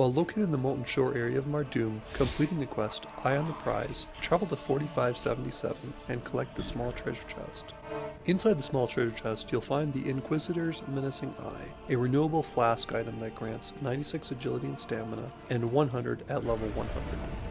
While located in the Molten Shore area of Mardum, completing the quest Eye on the Prize, travel to 4577 and collect the small treasure chest. Inside the small treasure chest, you'll find the Inquisitor's Menacing Eye, a renewable flask item that grants 96 agility and stamina, and 100 at level 100.